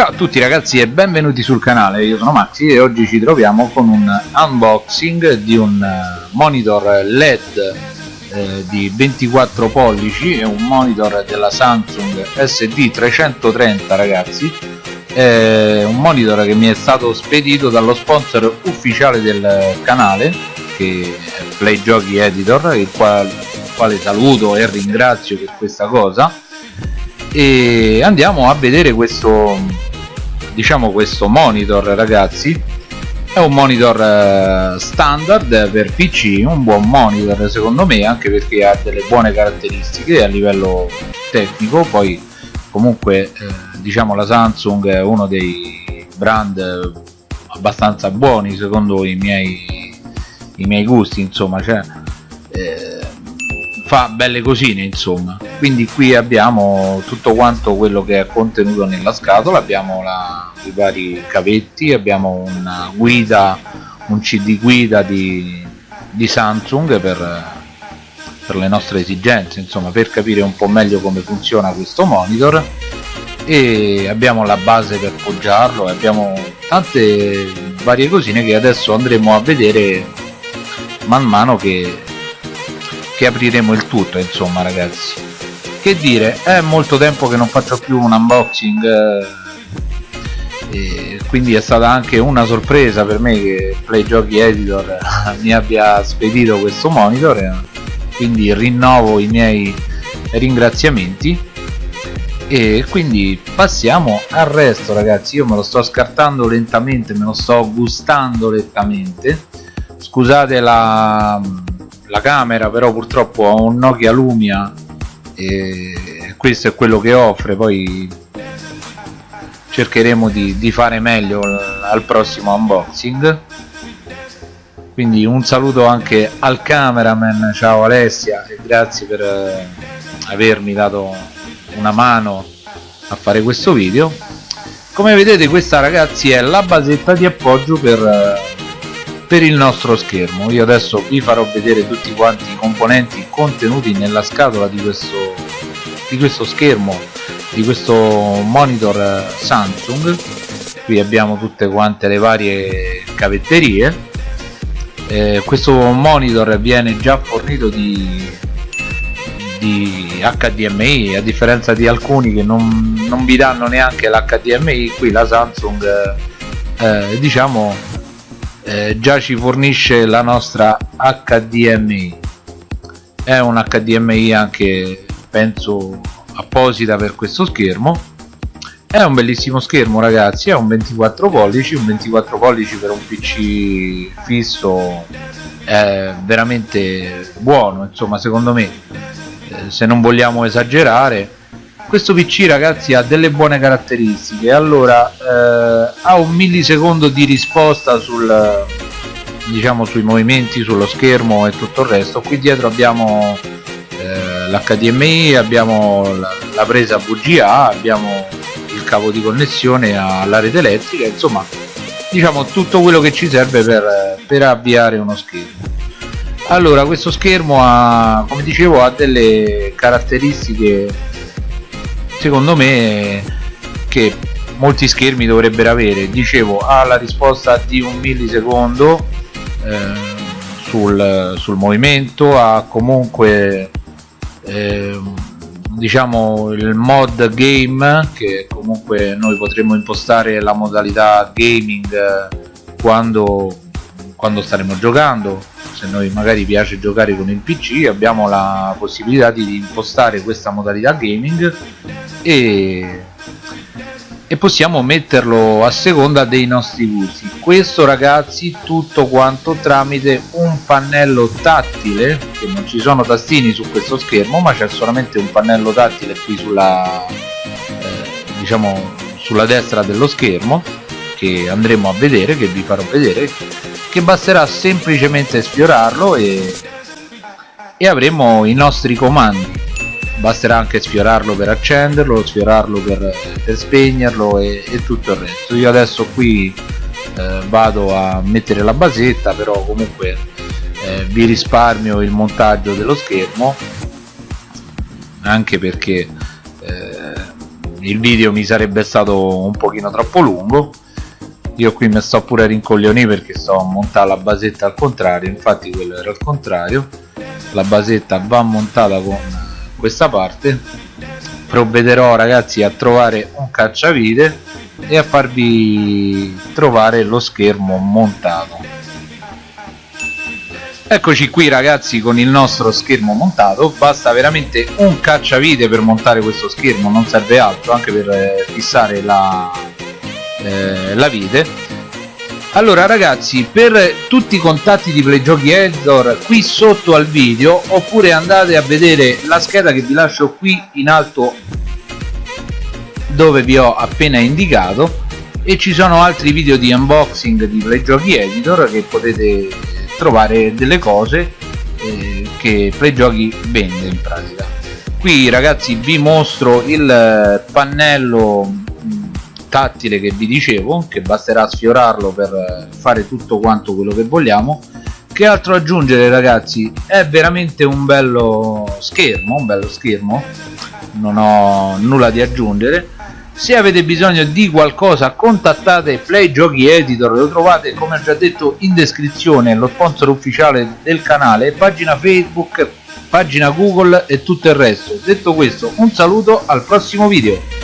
Ciao a tutti ragazzi e benvenuti sul canale, io sono Maxi e oggi ci troviamo con un unboxing di un eh, monitor LED eh, di 24 pollici, è un monitor della Samsung SD330 ragazzi, è un monitor che mi è stato spedito dallo sponsor ufficiale del canale che è Play Giochi Editor, il quale, il quale saluto e ringrazio per questa cosa. E andiamo a vedere questo diciamo questo monitor ragazzi è un monitor eh, standard per pc un buon monitor secondo me anche perché ha delle buone caratteristiche a livello tecnico. Poi comunque eh, diciamo la samsung è uno dei brand abbastanza buoni secondo i miei i miei gusti insomma cioè eh, fa belle cosine insomma. Quindi qui abbiamo tutto quanto quello che è contenuto nella scatola. Abbiamo la, i vari cavetti abbiamo una guida un cd guida di, di Samsung per, per le nostre esigenze insomma per capire un po' meglio come funziona questo monitor. E abbiamo la base per poggiarlo e abbiamo tante varie cosine che adesso andremo a vedere man mano che che apriremo il tutto insomma ragazzi. Che dire è molto tempo che non faccio più un unboxing eh, quindi è stata anche una sorpresa per me che Play Giochi Editor mi abbia spedito questo monitor eh, quindi rinnovo i miei ringraziamenti. E quindi passiamo al resto ragazzi. Io me lo sto scartando lentamente me lo sto gustando lentamente scusate la la camera però purtroppo ha un Nokia Lumia e questo è quello che offre poi cercheremo di, di fare meglio al prossimo unboxing. Quindi un saluto anche al cameraman ciao Alessia e grazie per eh, avermi dato una mano a fare questo video. Come vedete questa ragazzi è la basetta di appoggio per eh, per il nostro schermo. Io adesso vi farò vedere tutti quanti i componenti contenuti nella scatola di questo, di questo schermo di questo monitor eh, Samsung. Qui abbiamo tutte quante le varie cavetterie. Eh, questo monitor viene già fornito di, di HDMI a differenza di alcuni che non, non vi danno neanche l'HDMI qui la Samsung eh, diciamo eh, già ci fornisce la nostra HDMI è un HDMI anche penso apposita per questo schermo. È un bellissimo schermo ragazzi. È un 24 pollici. Un 24 pollici per un pc fisso è veramente buono insomma secondo me. Eh, se non vogliamo esagerare questo pc ragazzi ha delle buone caratteristiche. Allora eh, ha un millisecondo di risposta sul diciamo sui movimenti sullo schermo e tutto il resto. Qui dietro abbiamo eh, l'HDMI abbiamo la, la presa VGA abbiamo il cavo di connessione alla rete elettrica insomma diciamo tutto quello che ci serve per, per avviare uno schermo. Allora questo schermo ha come dicevo ha delle caratteristiche secondo me che molti schermi dovrebbero avere. Dicevo ha la risposta di un millisecondo eh, sul, sul, movimento ha comunque eh, diciamo il mod game che comunque noi potremmo impostare la modalità gaming eh, quando, quando staremo giocando. Se noi magari piace giocare con il pc abbiamo la possibilità di impostare questa modalità gaming e, e possiamo metterlo a seconda dei nostri gusti. Questo ragazzi tutto quanto tramite un pannello tattile che non ci sono tastini su questo schermo ma c'è solamente un pannello tattile qui sulla eh, diciamo sulla destra dello schermo che andremo a vedere che vi farò vedere che basterà semplicemente sfiorarlo e, e avremo i nostri comandi basterà anche sfiorarlo per accenderlo sfiorarlo per, per spegnerlo e, e, tutto il resto. Io adesso qui eh, vado a mettere la basetta però comunque eh, vi risparmio il montaggio dello schermo anche perché eh, il video mi sarebbe stato un pochino troppo lungo. Io qui mi sto pure a rincoglionire perché sto a montare la basetta al contrario infatti quello era al contrario. La basetta va montata con questa parte provvederò ragazzi a trovare un cacciavite e a farvi trovare lo schermo montato. Eccoci qui ragazzi con il nostro schermo montato. Basta veramente un cacciavite per montare questo schermo non serve altro anche per eh, fissare la, eh, la vite allora ragazzi per tutti i contatti di Playgiochi Editor qui sotto al video oppure andate a vedere la scheda che vi lascio qui in alto dove vi ho appena indicato e ci sono altri video di unboxing di Playgiochi Editor che potete trovare delle cose eh, che Playgiochi vende in pratica. Qui ragazzi vi mostro il pannello tattile che vi dicevo che basterà sfiorarlo per fare tutto quanto quello che vogliamo. Che altro aggiungere ragazzi? È veramente un bello schermo un bello schermo. Non ho nulla di aggiungere. Se avete bisogno di qualcosa contattate Play Giochi Editor. Lo trovate come ho già detto in descrizione lo sponsor ufficiale del canale pagina Facebook pagina Google e tutto il resto. Detto questo un saluto al prossimo video